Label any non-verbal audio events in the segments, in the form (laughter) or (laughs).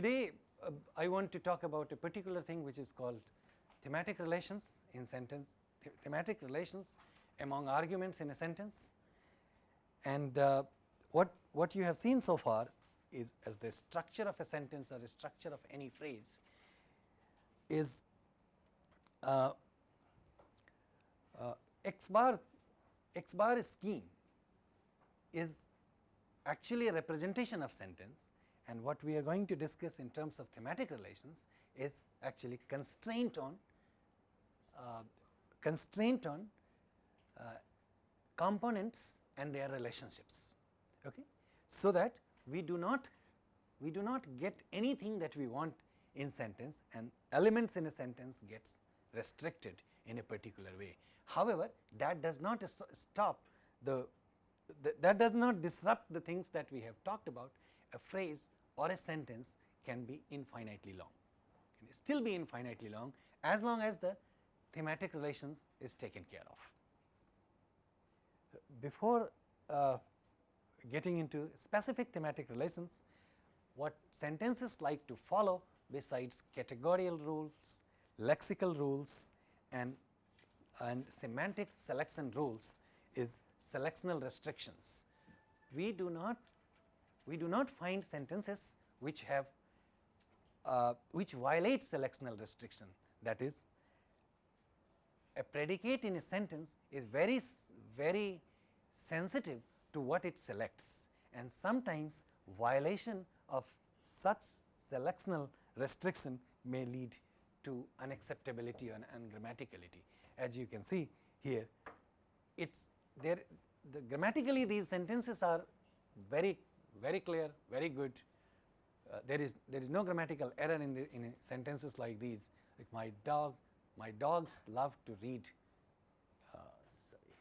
today uh, I want to talk about a particular thing which is called thematic relations in sentence, th thematic relations among arguments in a sentence. And uh, what, what you have seen so far is as the structure of a sentence or the structure of any phrase is uh, uh, x bar x bar scheme is actually a representation of sentence and what we are going to discuss in terms of thematic relations is actually constraint on uh, constraint on uh, components and their relationships. Okay? So that we do not we do not get anything that we want in sentence and elements in a sentence gets restricted in a particular way. However, that does not stop the, the, that does not disrupt the things that we have talked about. A phrase or a sentence can be infinitely long can still be infinitely long as long as the thematic relations is taken care of. Before uh, getting into specific thematic relations, what sentences like to follow besides categorical rules, lexical rules and, and semantic selection rules is selectional restrictions. We do not we do not find sentences which have uh, which violate selectional restriction that is a predicate in a sentence is very very sensitive to what it selects and sometimes violation of such selectional restriction may lead to unacceptability and ungrammaticality. As you can see here, it's there the grammatically these sentences are very very clear, very good. Uh, there is there is no grammatical error in the in sentences like these. Like my dog, my dogs love to read. Uh, sorry,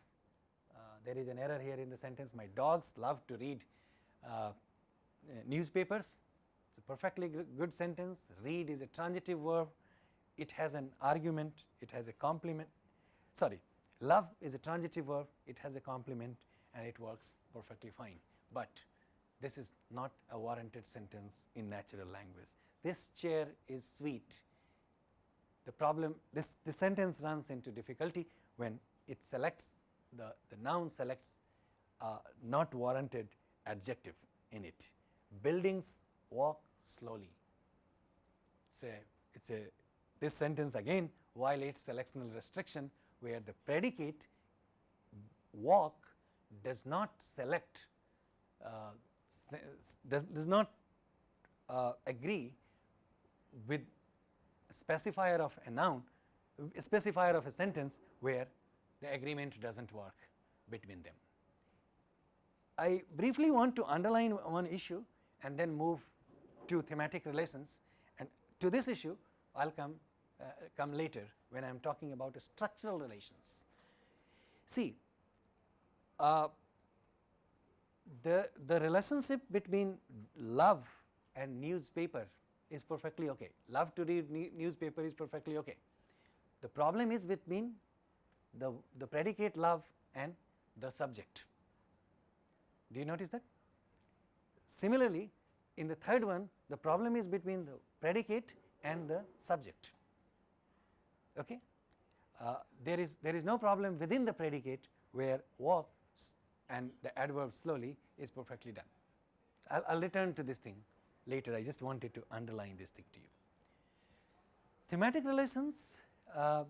uh, there is an error here in the sentence. My dogs love to read uh, newspapers. It's a perfectly good sentence. Read is a transitive verb. It has an argument. It has a complement. Sorry, love is a transitive verb. It has a complement and it works perfectly fine. But this is not a warranted sentence in natural language. This chair is sweet. The problem, this, this sentence runs into difficulty when it selects the, the noun selects a not warranted adjective in it. Buildings walk slowly. Say it's a this sentence again violates selectional restriction where the predicate walk does not select uh, does, does not uh, agree with specifier of a noun, a specifier of a sentence where the agreement does not work between them. I briefly want to underline one issue and then move to thematic relations and to this issue I will come uh, come later when I am talking about structural relations. See, uh, the, the relationship between love and newspaper is perfectly okay. Love to read newspaper is perfectly okay. The problem is between the, the predicate love and the subject. Do you notice that? Similarly, in the third one, the problem is between the predicate and the subject. Okay? Uh, there is there is no problem within the predicate where walk and the adverb slowly is perfectly done. I will return to this thing later, I just wanted to underline this thing to you. Thematic relations uh,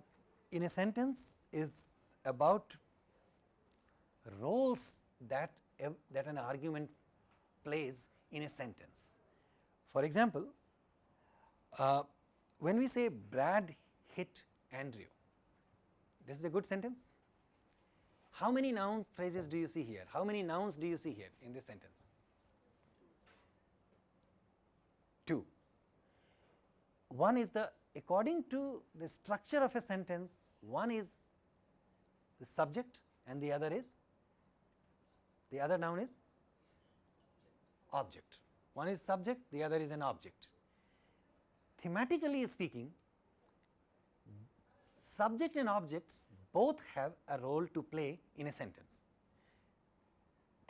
in a sentence is about roles that, that an argument plays in a sentence. For example, uh, when we say Brad hit Andrew, this is a good sentence how many noun phrases do you see here? How many nouns do you see here in this sentence? Two. One is the according to the structure of a sentence, one is the subject and the other is the other noun is object. One is subject, the other is an object. Thematically speaking, subject and objects both have a role to play in a sentence.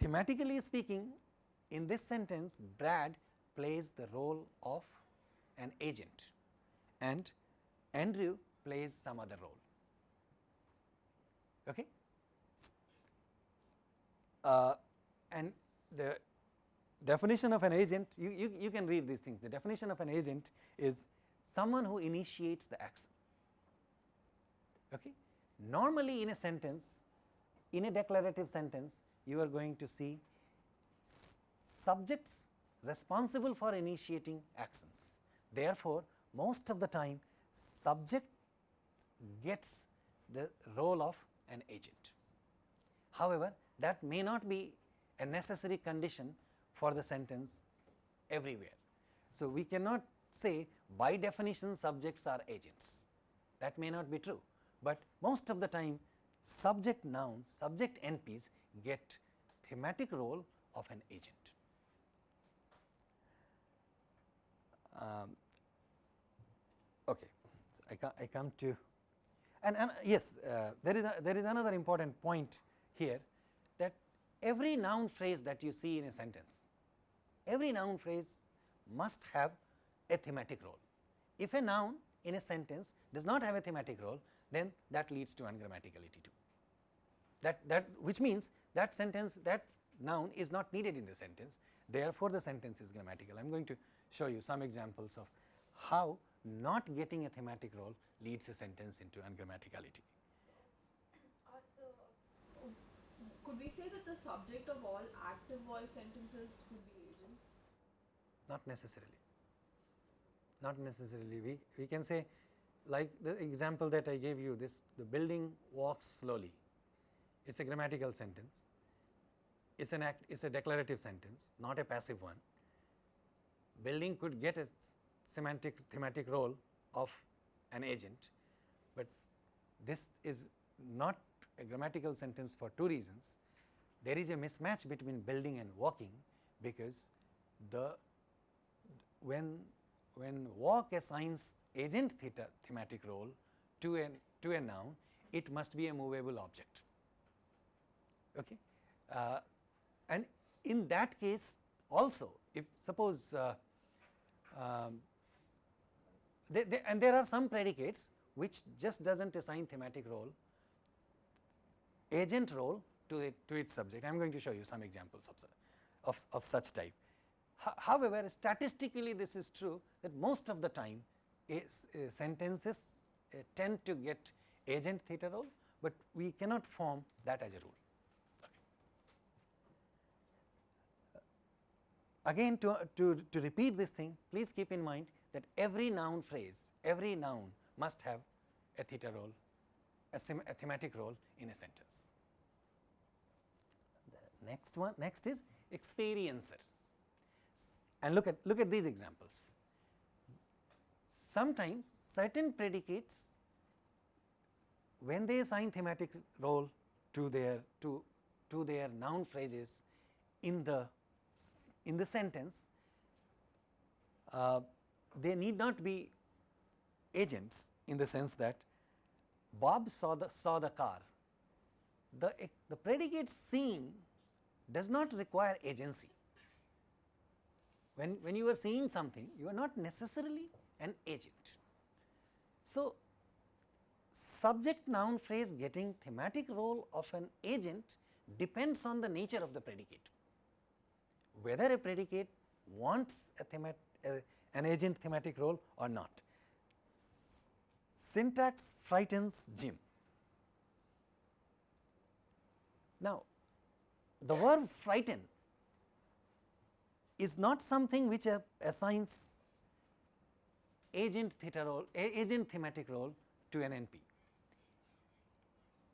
Thematically speaking, in this sentence Brad plays the role of an agent and Andrew plays some other role. Okay? Uh, and the definition of an agent, you, you, you can read these things. The definition of an agent is someone who initiates the action. Okay? Normally in a sentence, in a declarative sentence, you are going to see subjects responsible for initiating actions. Therefore, most of the time subject gets the role of an agent. However, that may not be a necessary condition for the sentence everywhere. So, we cannot say by definition subjects are agents that may not be true, but most of the time subject nouns, subject NPs get thematic role of an agent. Um, okay, so I, come, I come to and, and yes, uh, there is a, there is another important point here that every noun phrase that you see in a sentence, every noun phrase must have a thematic role. If a noun in a sentence does not have a thematic role, then that leads to ungrammaticality too. That, that which means that sentence that noun is not needed in the sentence, therefore, the sentence is grammatical. I am going to show you some examples of how not getting a thematic role leads a sentence into ungrammaticality. could we say that the subject of all active voice sentences would be agents? Not necessarily. Not necessarily. We, we can say like the example that I gave you this the building walks slowly. It is a grammatical sentence. It is an act, it is a declarative sentence, not a passive one. Building could get a semantic thematic role of an agent, but this is not a grammatical sentence for two reasons. There is a mismatch between building and walking because the when when walk assigns agent theta thematic role to a to a noun, it must be a movable object. Okay, uh, and in that case also, if suppose uh, um, they, they, and there are some predicates which just does not assign thematic role, agent role to it to its subject. I am going to show you some examples of, of, of such type. However, statistically this is true that most of the time sentences uh, tend to get agent theta role, but we cannot form that as a rule. Again to, to, to repeat this thing, please keep in mind that every noun phrase, every noun must have a theta role, a, a thematic role in a sentence. The next one, next is experiencer. And look at look at these examples. Sometimes certain predicates, when they assign thematic role to their to to their noun phrases in the in the sentence, uh, they need not be agents in the sense that Bob saw the saw the car. The, the predicate seeing does not require agency. When, when you are seeing something, you are not necessarily an agent. So, subject noun phrase getting thematic role of an agent depends on the nature of the predicate. Whether a predicate wants a, themat, a an agent thematic role or not. Syntax frightens Jim. Now, the verb frighten is not something which assigns agent theta role, agent thematic role to an NP.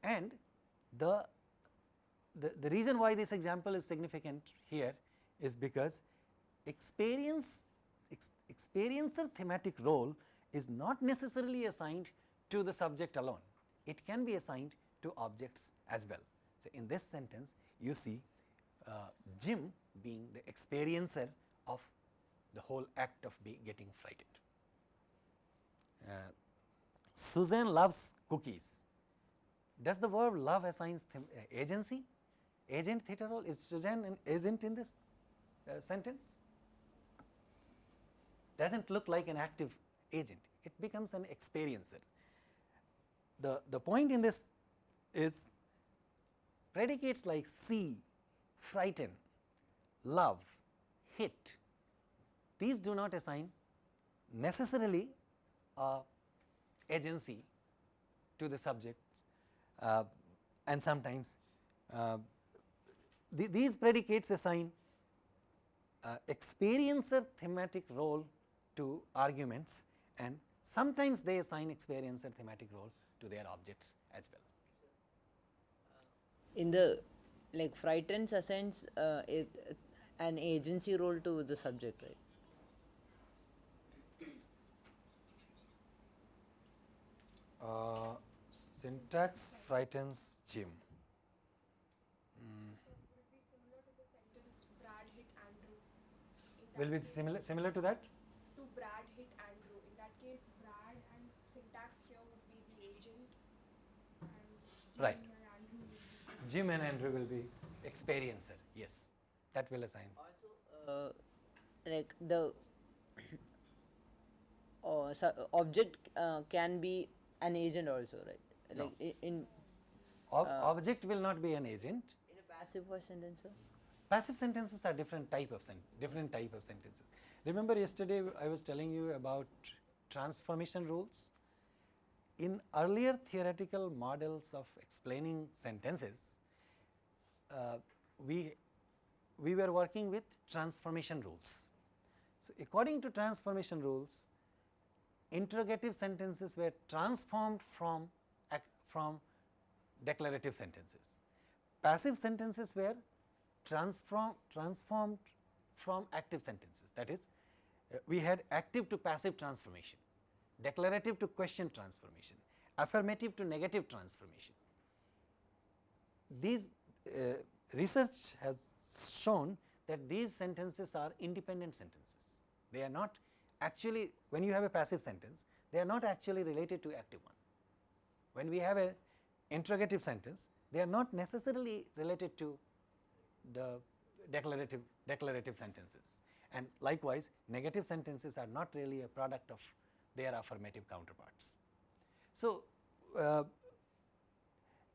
And the, the, the reason why this example is significant here is because experience ex experiencer thematic role is not necessarily assigned to the subject alone, it can be assigned to objects as well. So, in this sentence you see uh, Jim being the experiencer of the whole act of getting frightened. Uh, Susan loves cookies. Does the verb love assign uh, agency? Agent theta role is Susan an agent in this uh, sentence? does not look like an active agent, it becomes an experiencer. The, the point in this is predicates like see, frighten, love, hit, these do not assign necessarily a agency to the subject uh, and sometimes uh, th these predicates assign uh, experiencer thematic role to arguments and sometimes they assign experiencer thematic role to their objects as well. in the like frightened assigns uh, it, an agency role to the subject right Uh, syntax frightens Jim. Would it be similar to the sentence Brad hit frightens Jim. that Will be similar similar to that? To Brad hit Andrew. In that case, Brad and syntax here would be the agent, and Jim Right. and Andrew would be. Jim and Andrew will be experiencer. Yes, that will assign. also uh, like the (clears throat) uh, so object uh, can be an agent also right No. Like i- in Ob Uh, object will not be an agent. in a passive voice sentence sir? Passive sentences are different type of sen different type of sentences. Remember yesterday I was telling you about transformation rules. In earlier theoretical models of explaining sentences, uh, we we were working with transformation rules. So, according to transformation rules, interrogative sentences were transformed from from declarative sentences. Passive sentences were transform, transformed from active sentences. That is, uh, we had active to passive transformation, declarative to question transformation, affirmative to negative transformation. These uh, research has shown that these sentences are independent sentences. They are not actually, when you have a passive sentence, they are not actually related to active one. When we have an interrogative sentence, they are not necessarily related to the declarative declarative sentences and likewise negative sentences are not really a product of their affirmative counterparts. So, uh,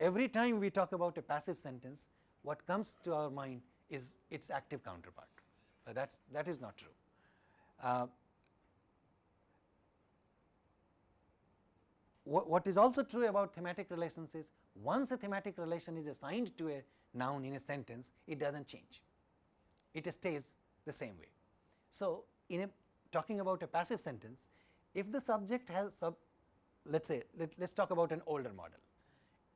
every time we talk about a passive sentence what comes to our mind is its active counterpart uh, that's that is not true. Uh, what, is also true about thematic relations is once a thematic relation is assigned to a noun in a sentence it does not change it stays the same way. So, in a talking about a passive sentence if the subject has sub let us say let us talk about an older model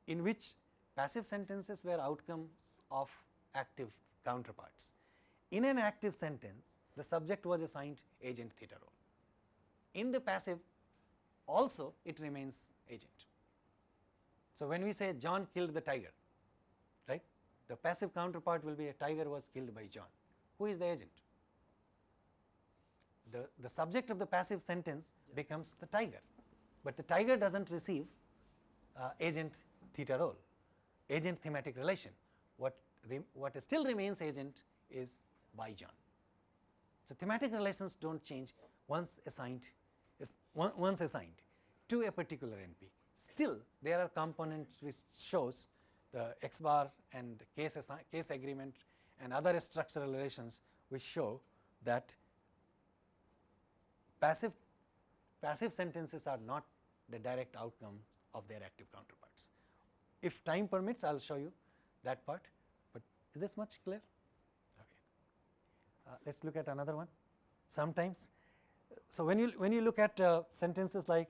in which passive sentences were outcomes of active counterparts. In an active sentence the subject was assigned agent theta role. In the passive also it remains agent. So, when we say John killed the tiger right the passive counterpart will be a tiger was killed by John who is the agent the, the subject of the passive sentence becomes the tiger, but the tiger does not receive uh, agent theta role, agent thematic relation. What, what still remains agent is by John. So, thematic relations do not change once assigned is once assigned to a particular NP. Still there are components which shows the X bar and case, case agreement and other structural relations which show that passive passive sentences are not the direct outcome of their active counterparts. If time permits, I will show you that part, but is this much clear? Okay. Uh, let us look at another one. Sometimes, so when you when you look at uh, sentences like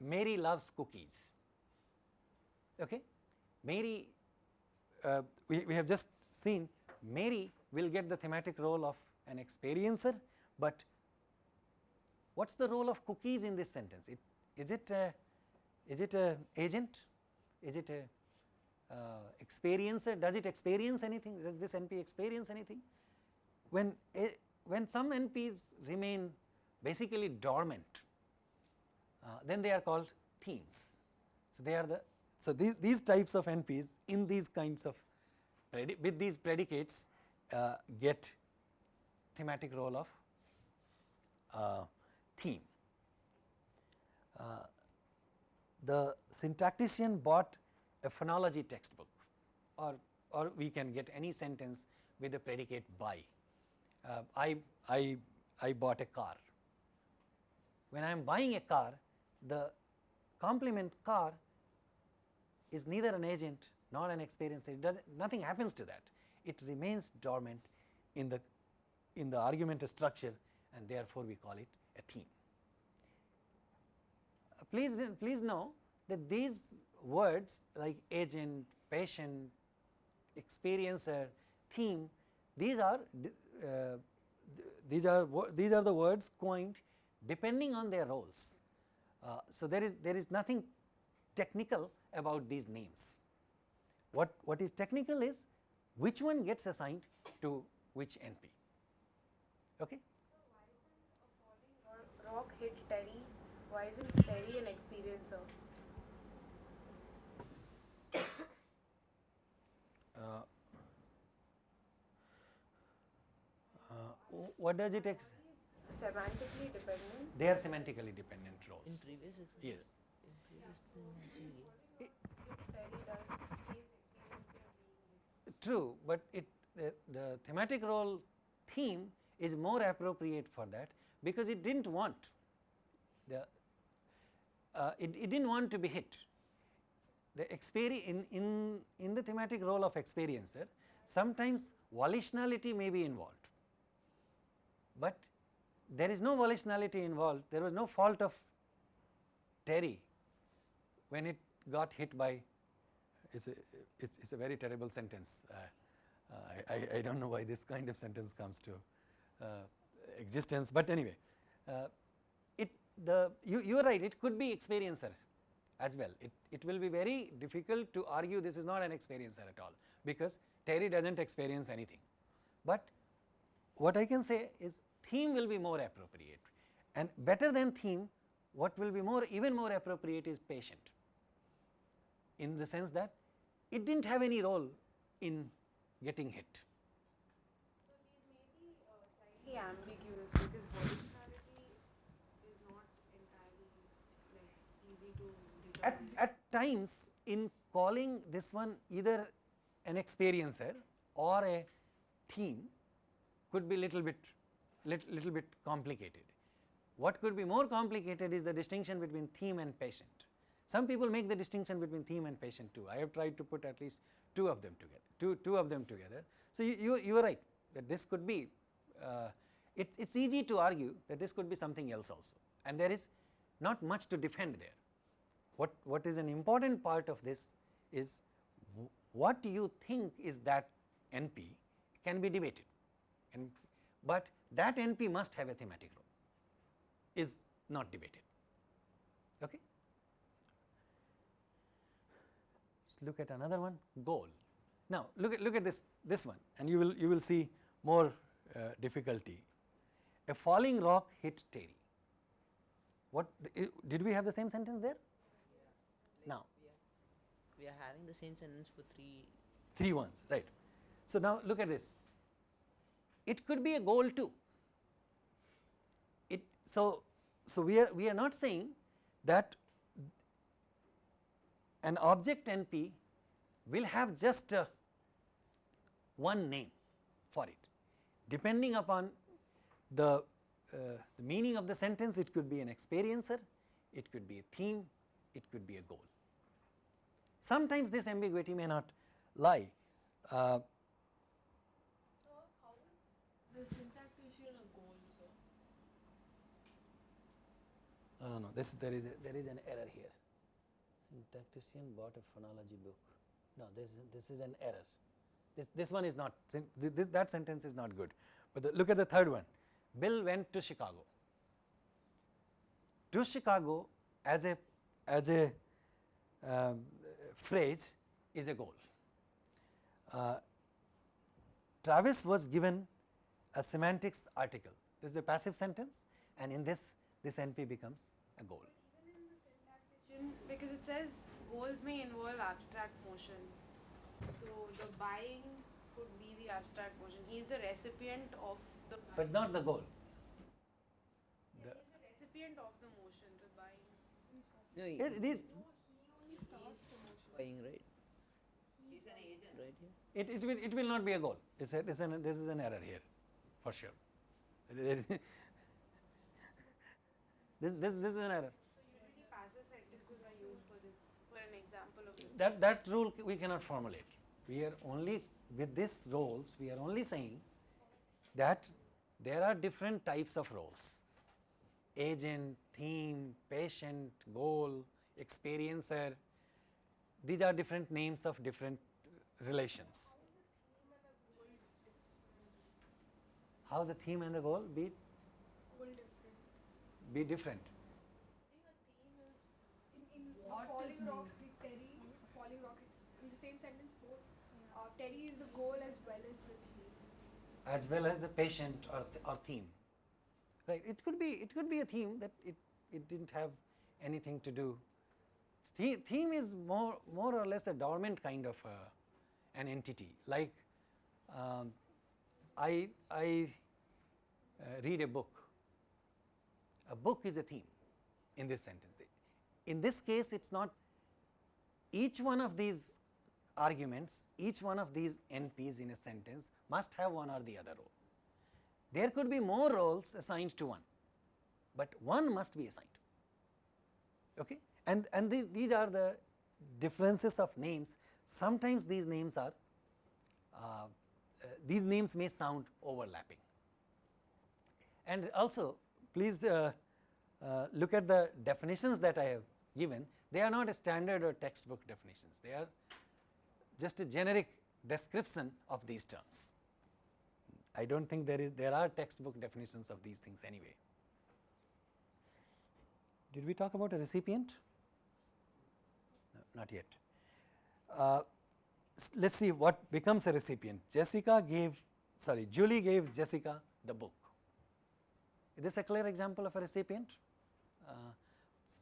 Mary loves cookies. Okay, Mary, uh, we we have just seen Mary will get the thematic role of an experiencer, but what is the role of cookies in this sentence? It, is it a, is it a agent? Is it a uh, experiencer? Does it experience anything? Does this NP experience anything? When a, when some NPs remain basically dormant, uh, then they are called themes. So they are the so these these types of NPs in these kinds of with these predicates uh, get thematic role of uh, theme. Uh, the syntactician bought a phonology textbook or, or we can get any sentence with the predicate by. Uh, I, I, I bought a car. When I am buying a car, the complement car is neither an agent nor an experience. It does nothing happens to that. It remains dormant in the in the argument structure, and therefore we call it a theme. Uh, please please know that these words like agent, patient, experiencer, theme, these are these are these are the words coined depending on their roles. Uh, so there is there is nothing technical about these names. What what is technical is which one gets assigned to which NP. Okay. rock hit Terry. Why isn't Terry an experiencer? Uh, uh, what does it ex? Semantically dependent. they are semantically dependent roles. In previous exercise, yes. In previous thing, Terry does his experiencer being true but it the, the thematic role theme is more appropriate for that because it didn't want the uh, it, it didn't want to be hit. The experi in, in, in the thematic role of experiencer sometimes volitionality may be involved but there is no volitionality involved there was no fault of Terry when it got hit by it's a, it's, it's a very terrible sentence. Uh, uh, I, I, I don't know why this kind of sentence comes to uh, existence, but anyway, uh, it the you you are right. It could be experiencer as well. It it will be very difficult to argue this is not an experiencer at all because Terry doesn't experience anything. But what I can say is theme will be more appropriate, and better than theme, what will be more even more appropriate is patient. In the sense that it did not have any role in getting hit. So these may be uh, slightly ambiguous because is not entirely like easy to At, at times in calling this one either an experiencer or a theme could be little bit little, little bit complicated. What could be more complicated is the distinction between theme and patient. Some people make the distinction between theme and patient too. I have tried to put at least two of them together, two, two of them together. So, you, you, you are right that this could be, uh, it, it's easy to argue that this could be something else also and there is not much to defend there. What, what is an important part of this is what you think is that NP can be debated, and, but that NP must have a thematic role is not debated. Okay. Let's look at another one goal. Now look at look at this this one and you will you will see more uh, difficulty. A falling rock hit Terry. What i- did we have the same sentence there? Now we are having the same sentence for three. three ones right. So now look at this. It could be a goal too. It so so we are we are not saying that an object NP will have just uh, one name for it. Depending upon the, uh, the meaning of the sentence, it could be an experiencer, it could be a theme, it could be a goal. Sometimes this ambiguity may not lie. Uh, So how is the syntactician a goal, sir? No, no. This there is a, there is an error here. Syntactician bought a phonology book. No, this is- this is an error. This this one is not. syn- th- th- that sentence is not good. But the, look at the third one. Bill went to Chicago. To Chicago as a as a um, phrase is a goal. Uh, Travis was given a semantics article. This is a passive sentence, and in this, this NP becomes a goal. Even in the syntactician, because it says goals may involve abstract motion. So the buying could be the abstract motion. He is the recipient of the. But not the goal. The, yeah, the recipient of the motion, the buying. No, he- It, it, buying, right? He's an agent, right? here? it, it, will, it will not be a goal. It's a, it's an, this is an error here, for sure. This, this, this is an error. So passive sentences are used for this, for an example of this. That, that rule we cannot formulate. We are only, with this roles, we are only saying that there are different types of roles. Agent, theme, patient, goal, experiencer, these are different names of different relations. How the theme and the goal be. Be different. In, in What falling rock with Terry, a falling rocket, in the same sentence, both uh, Terry is the goal as well as the theme. as well as the patient or, th- or theme. Right? It could be it could be a theme that it, it didn't have anything to do. The, theme is more more or less a dormant kind of uh, an entity. Like um, I I uh, read a book. A book is a theme in this sentence. In this case, it's not each one of these arguments, each one of these NPs in a sentence must have one or the other role. There could be more roles assigned to one, but one must be assigned. Okay? And, and these, these are the differences of names. Sometimes these names are, uh, uh, these names may sound overlapping. And also, please uh, uh, look at the definitions that I have given. They are not a standard or textbook definitions. They are just a generic description of these terms. I do not think there is there are textbook definitions of these things anyway. Did we talk about a recipient? No, not yet. Uh, let us see what becomes a recipient. Jessica gave, sorry, Julie gave Jessica the book. Is this a clear example of a recipient? Uh,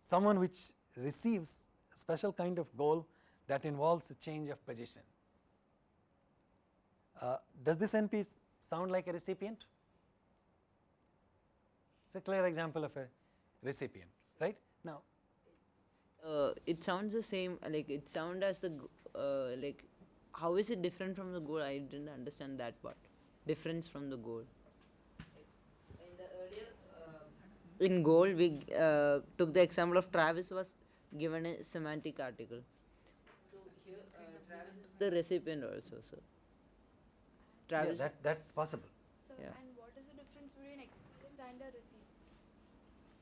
someone which receives a special kind of goal that involves a change of position. Uh, does this NP sound like a recipient? It is a clear example of a recipient, right? Now, Uh, it sounds the same. Like it sound as the uh, like. How is it different from the goal? I didn't understand that part. Difference from the goal. In the earlier, uh, in goal, we uh, took the example of Travis was given a semantic article. So here, uh, Travis is the recipient also, sir. yeah, Travis. that that's possible. So, Yeah. and what is the difference between experience and a receipt?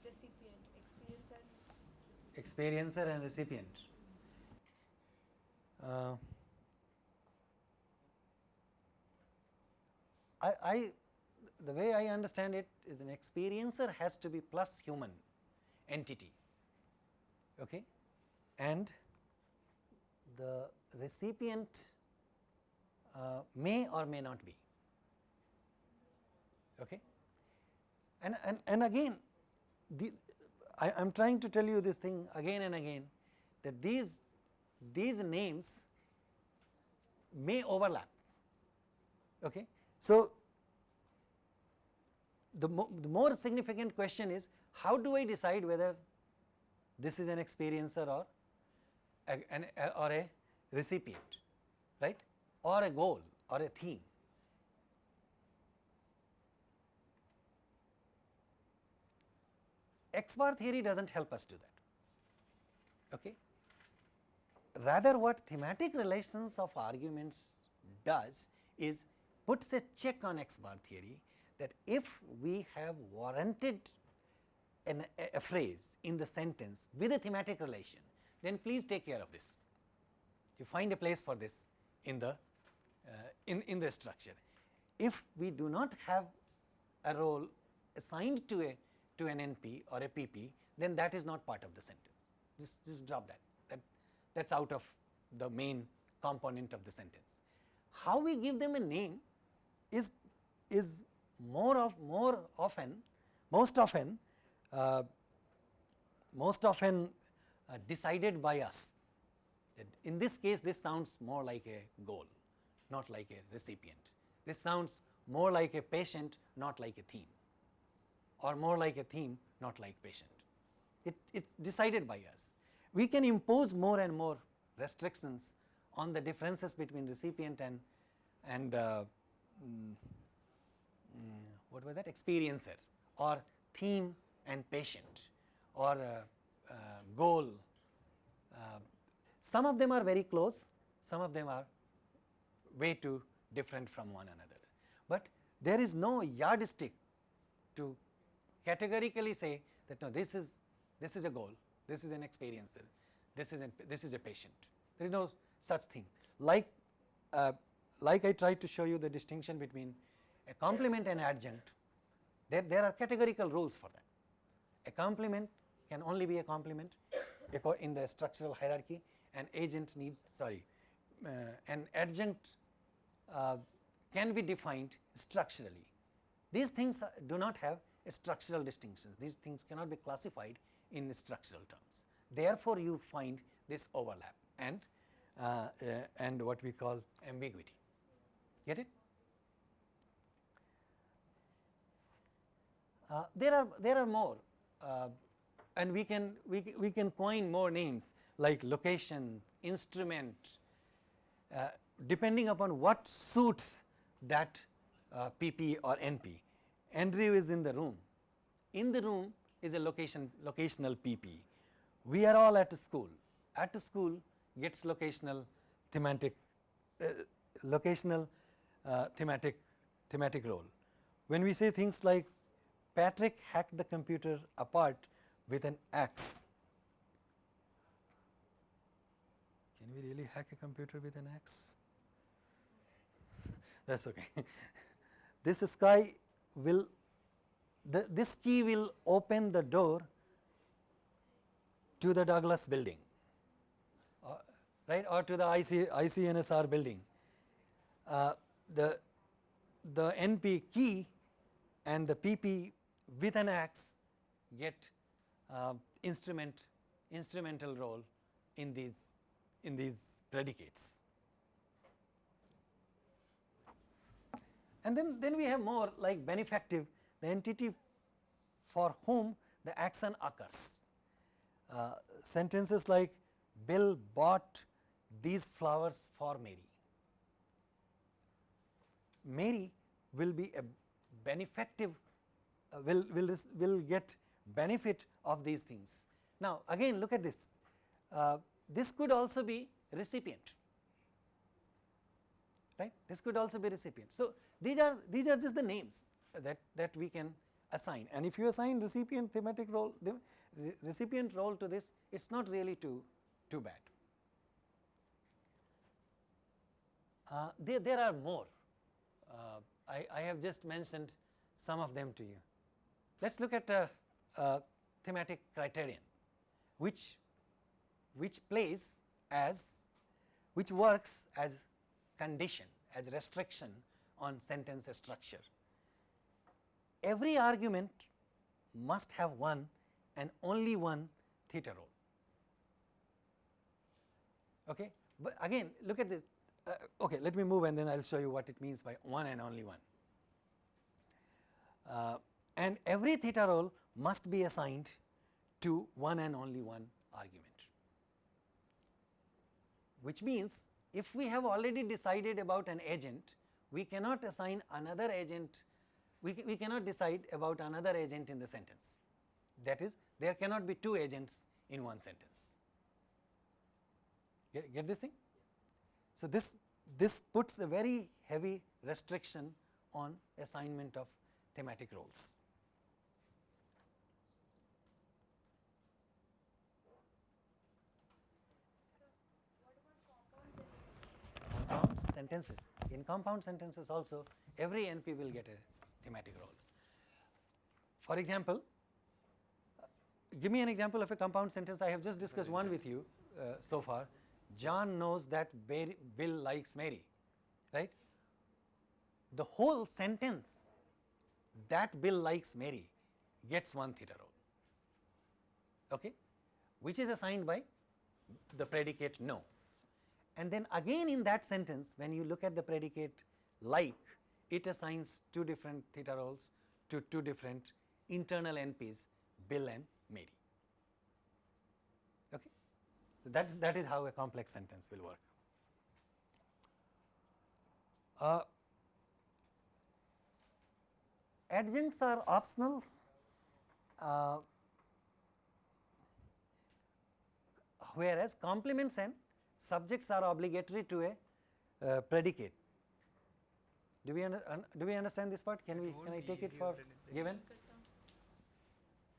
recipient? Experience and recipient. Experiencer and recipient. Uh, I, I, the way I understand it is an experiencer has to be plus human entity, okay, and the recipient uh, may or may not be, okay. And, and, and again, the, I am trying to tell you this thing again and again that these, these names may overlap. Okay? So, the, mo the more significant question is how do I decide whether this is an experiencer or a, an, a, or a recipient, right? Or a goal or a theme. X bar theory does not help us do that. Okay? Rather what thematic relations of arguments does is puts a check on X bar theory that if we have warranted an, a, a phrase in the sentence with a thematic relation, then please take care of this. You find a place for this in the uh, in, in the structure. If we do not have a role assigned to a to an NP or a PP, then that is not part of the sentence. Just, just drop that. That that's out of the main component of the sentence. How we give them a name is is more of more often, most often, uh, most often uh, decided by us. In this case, this sounds more like a goal, not like a recipient. This sounds more like a patient, not like a theme or more like a theme, not like patient. It, it's decided by us. We can impose more and more restrictions on the differences between recipient and, and uh, mm, what was that experiencer or theme and patient or uh, uh, goal. Uh, some of them are very close, some of them are way too different from one another. But there is no yardstick to categorically say that no this is this is a goal, this is an experiencer, this is a, this is a patient. There is no such thing. Like uh, like I tried to show you the distinction between a complement and adjunct, there, there are categorical rules for that. A complement can only be a complement in the structural hierarchy, an agent need sorry, uh, an adjunct uh, can be defined structurally. These things do not have a structural distinctions, these things cannot be classified in structural terms. Therefore, you find this overlap and uh, uh, and what we call ambiguity. Get it? Uh, there are there are more, uh, and we can we we can coin more names like location, instrument, uh, depending upon what suits that PP uh, or NP. Andrew is in the room. In the room is a location locational PP. We are all at school. At school gets locational thematic uh, locational thematic thematic role. When we say things like Patrick hacked the computer apart with an axe. Can we really hack a computer with an axe? (laughs) That is okay. (laughs) this sky will the, this key will open the door to the Douglas building uh, right or to the IC, ICNSR building. Uh, the, the NP key and the PP with an axe get uh, instrument instrumental role in these in these predicates. And then, then we have more like benefactive the entity for whom the action occurs. Uh, sentences like Bill bought these flowers for Mary. Mary will be a benefactive will, will, will get benefit of these things. Now, again look at this, uh, this could also be recipient, right, this could also be recipient. So, these are these are just the names that, that we can assign and if you assign recipient thematic role, the re recipient role to this, it is not really too, too bad. Uh, there, there are more, uh, I, I have just mentioned some of them to you. Let us look at a, a thematic criterion which, which plays as which works as condition as restriction on sentence structure. Every argument must have one and only one theta role. Okay. But again look at this uh, okay let me move and then I will show you what it means by one and only one. Uh, and every theta role must be assigned to one and only one argument, which means if we have already decided about an agent, we cannot assign another agent, we, we cannot decide about another agent in the sentence. That is, there cannot be two agents in one sentence. Get, get this thing? So, this, this puts a very heavy restriction on assignment of thematic roles. compound sentences. In compound sentences also every NP will get a thematic role. For example, give me an example of a compound sentence I have just discussed one with you uh, so far. John knows that Bill likes Mary, right. The whole sentence that Bill likes Mary gets one theta role, okay, which is assigned by the predicate know. And then again in that sentence when you look at the predicate like it assigns two different theta roles to two different internal NPs Bill and Mary. Okay? So, that that is how a complex sentence will work. Uh, adjuncts are optional. Uh, whereas complements and subjects are obligatory to a uh, predicate. Do we, under, un, do we understand this part? Can we can I take it for given?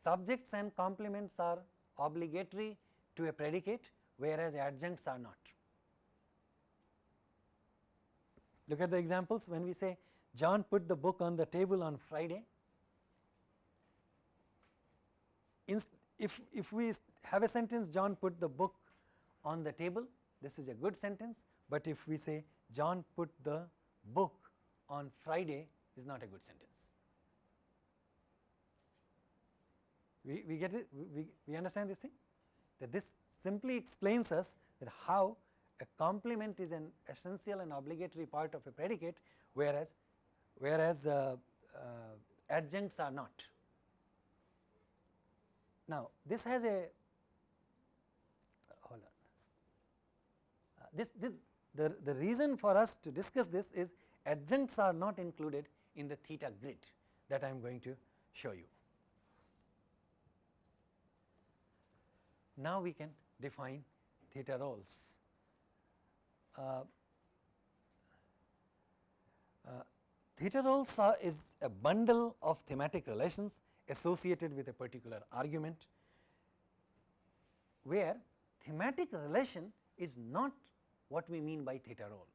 Subjects and complements are obligatory to a predicate, whereas adjuncts are not. Look at the examples when we say John put the book on the table on Friday. if, if we have a sentence John put the book on the table, this is a good sentence, but if we say John put the book on Friday is not a good sentence. We, we get it, we, we understand this thing that this simply explains us that how a complement is an essential and obligatory part of a predicate whereas whereas uh, uh, adjuncts are not. Now, this has a hold on. Uh, this, this the, the reason for us to discuss this is adjuncts are not included in the theta grid that I am going to show you. Now, we can define theta roles. Uh, uh, theta roles are, is a bundle of thematic relations associated with a particular argument, where thematic relation is not what we mean by theta role.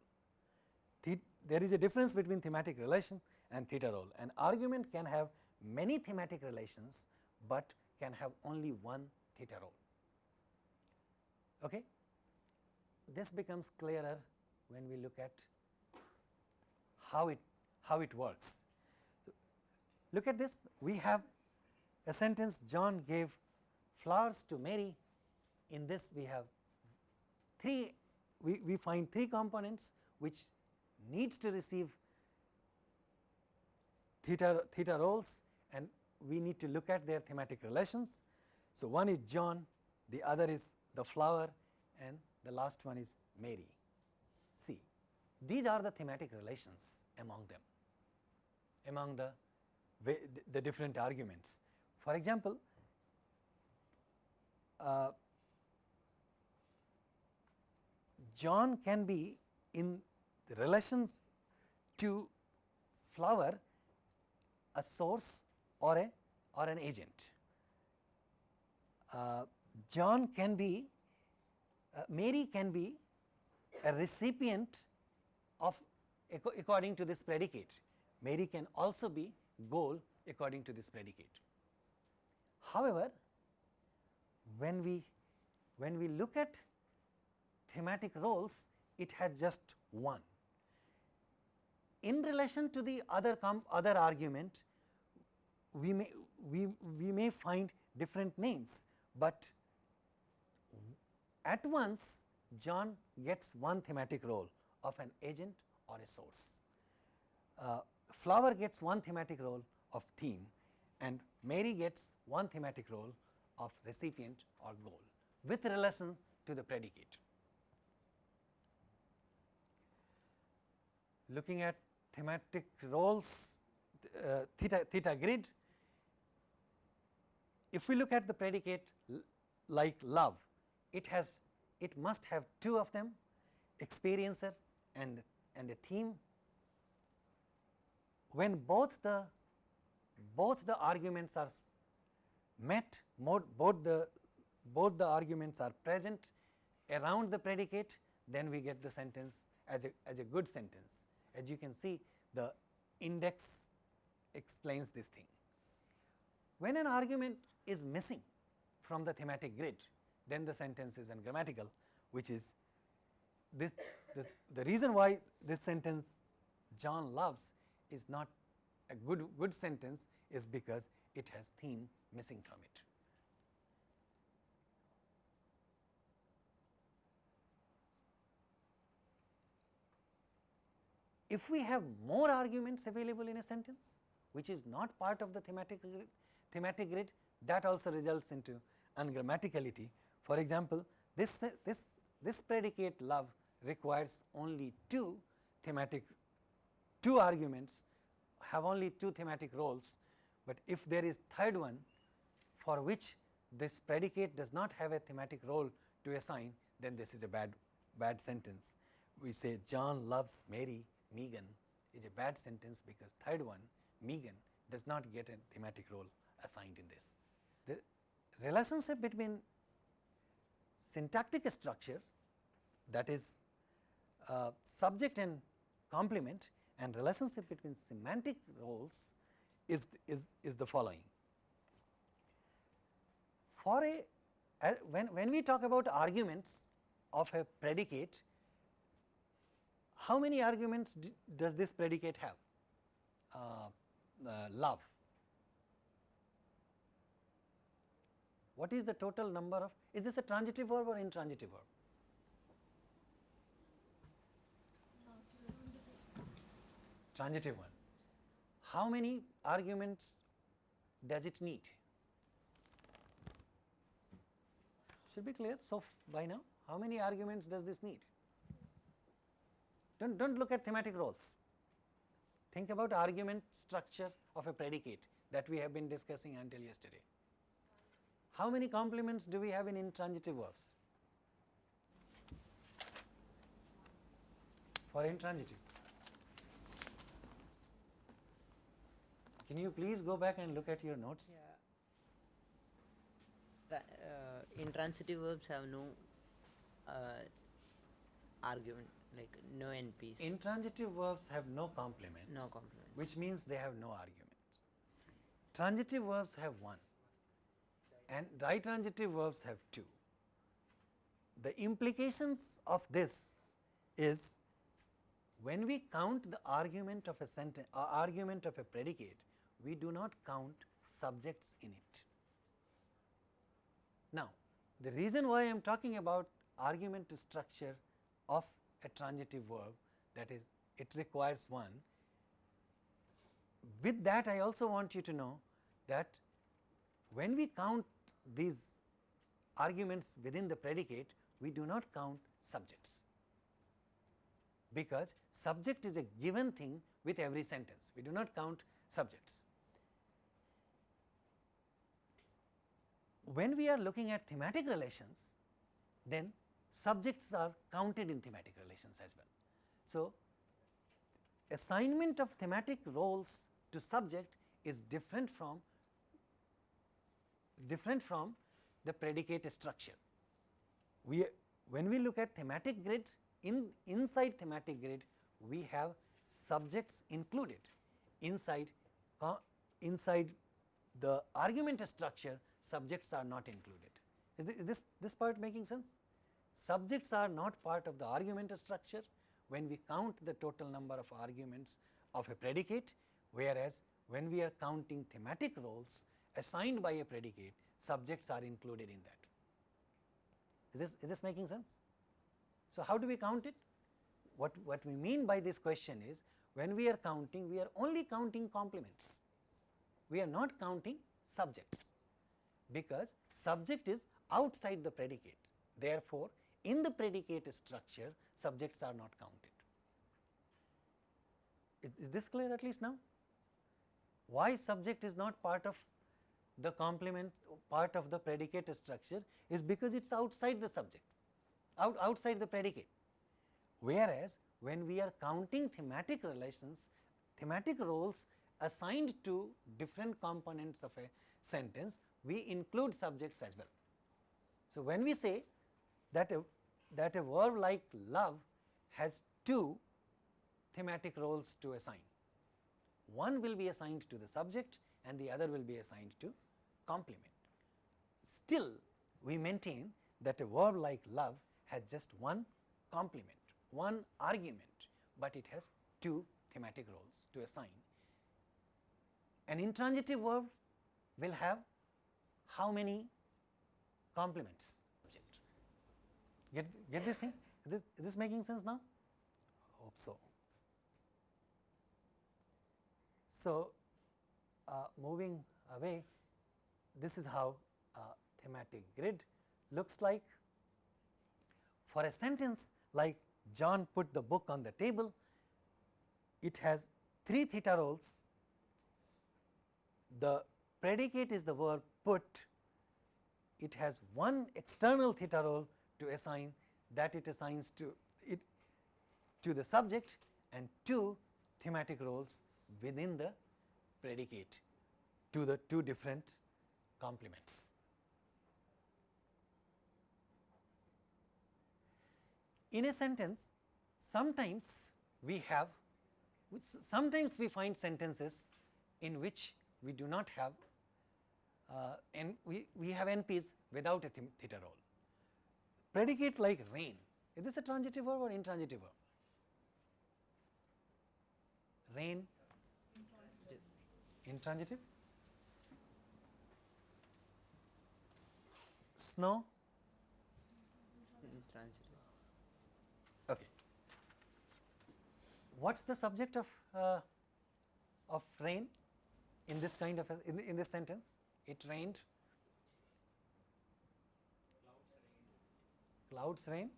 there is a difference between thematic relation and theta role. An argument can have many thematic relations, but can have only one theta role. Okay? This becomes clearer when we look at how it how it works. So, look at this we have a sentence John gave flowers to Mary in this we have three we, we find three components which needs to receive theta, theta roles and we need to look at their thematic relations. So, one is John, the other is the flower and the last one is Mary. See, these are the thematic relations among them, among the, the different arguments. For example, uh, John can be in the relations to flower a source or a or an agent. Uh, John can be uh, Mary can be a recipient of according to this predicate. Mary can also be goal according to this predicate. However, when we when we look at thematic roles, it has just one. In relation to the other other argument, we may we, we may find different names, but at once John gets one thematic role of an agent or a source. Uh, flower gets one thematic role of theme and Mary gets one thematic role of recipient or goal with relation to the predicate. Looking at thematic roles uh, theta, theta grid, if we look at the predicate like love, it has it must have two of them experiencer and and a theme. When both the both the arguments are met both the both the arguments are present around the predicate then we get the sentence as a as a good sentence as you can see the index explains this thing when an argument is missing from the thematic grid then the sentence is ungrammatical which is this, this the reason why this sentence John loves is not a good good sentence is because it has theme missing from it. If we have more arguments available in a sentence which is not part of the thematic grid, thematic grid that also results into ungrammaticality. For example, this, this, this predicate love requires only two thematic, two arguments have only two thematic roles, but if there is third one for which this predicate does not have a thematic role to assign, then this is a bad, bad sentence. We say John loves Mary, Megan is a bad sentence because third one, Megan, does not get a thematic role assigned in this. The relationship between syntactic structure that is uh, subject and complement and relationship between semantic roles is, is, is the following. For a, a when, when we talk about arguments of a predicate, how many arguments does this predicate have? Uh, uh, love. What is the total number of, is this a transitive verb or intransitive verb? Transitive one. How many arguments does it need? Should be clear. So, by now, how many arguments does this need? Do not don't look at thematic roles. Think about argument structure of a predicate that we have been discussing until yesterday. How many complements do we have in intransitive verbs? For intransitive. Can you please go back and look at your notes? Yeah. uh, intransitive verbs have no uh, argument, like no NPs. Intransitive verbs have no complements. No complements. Which means they have no arguments. Transitive verbs have one and ditransitive verbs have two. The implications of this is when we count the argument of a sentence uh, argument of a predicate, we do not count subjects in it. Now, the reason why I am talking about argument structure of a transitive verb that is it requires one. With that I also want you to know that when we count these arguments within the predicate, we do not count subjects, because subject is a given thing with every sentence. We do not count subjects. When we are looking at thematic relations, then subjects are counted in thematic relations as well. So, assignment of thematic roles to subject is different from different from the predicate structure. We when we look at thematic grid in inside thematic grid we have subjects included inside inside the argument structure subjects are not included. Is this, this part making sense? Subjects are not part of the argument structure when we count the total number of arguments of a predicate, whereas when we are counting thematic roles assigned by a predicate, subjects are included in that. Is this, is this making sense? So, how do we count it? What, what we mean by this question is when we are counting, we are only counting complements. We are not counting subjects because subject is outside the predicate. Therefore, in the predicate structure, subjects are not counted. Is, is this clear at least now? Why subject is not part of the complement part of the predicate structure is because it is outside the subject, out, outside the predicate. Whereas, when we are counting thematic relations, thematic roles assigned to different components of a sentence, we include subjects as well. So, when we say that a, that a verb like love has two thematic roles to assign, one will be assigned to the subject and the other will be assigned to complement. Still we maintain that a verb like love has just one complement, one argument, but it has two thematic roles to assign. An intransitive verb will have how many complements? Get, get this thing? Is this, is this making sense now? Hope so. So, uh, moving away this is how a thematic grid looks like. For a sentence like John put the book on the table, it has three theta roles. The predicate is the verb put, it has one external theta role to assign that it assigns to it to the subject and two thematic roles within the predicate to the two different complements. In a sentence, sometimes we have, sometimes we find sentences in which we do not have uh, and we, we have NPs without a theta role. Predicate like rain, is this a transitive verb or intransitive verb? Rain, intransitive. Snow, Intransitive. okay. What's the subject of uh, of rain in this kind of a, in, in this sentence? It rained. Clouds rain.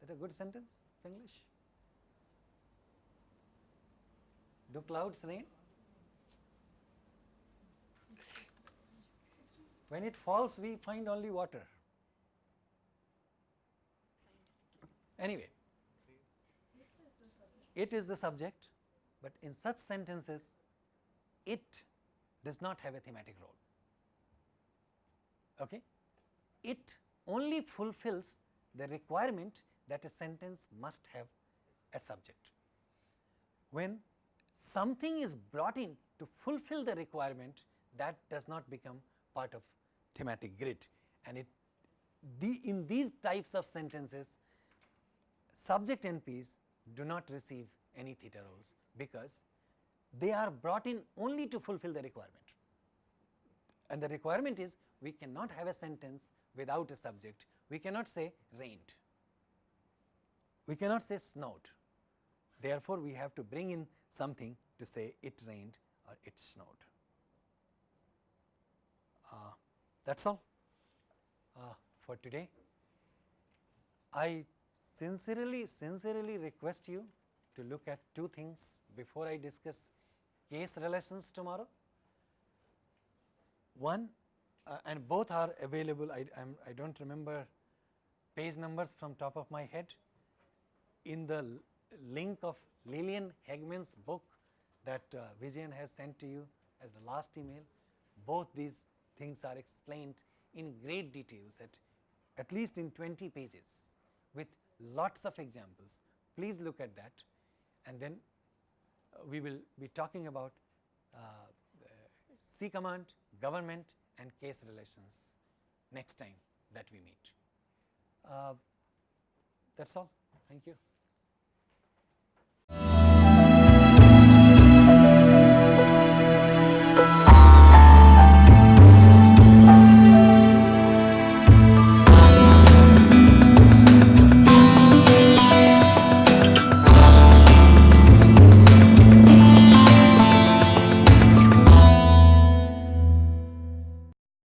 That a good sentence of English? Do clouds rain? When it falls, we find only water. Anyway, it is the subject, but in such sentences, it does not have a thematic role. Okay? It only fulfills the requirement that a sentence must have a subject. When something is brought in to fulfill the requirement, that does not become part of thematic grid and it the in these types of sentences subject NPs do not receive any theta roles because they are brought in only to fulfill the requirement and the requirement is we cannot have a sentence without a subject we cannot say rained we cannot say snowed therefore we have to bring in something to say it rained or it snowed uh, that is all uh, for today. I sincerely, sincerely request you to look at two things before I discuss case relations tomorrow. One uh, and both are available, I, I'm, I do not remember page numbers from top of my head in the link of Liliane Haegeman's book that uh, Vijayan has sent to you as the last email. Both these things are explained in great details at at least in 20 pages with lots of examples. Please look at that and then uh, we will be talking about uh, C command, government and case relations next time that we meet. Uh, that is all. Thank you.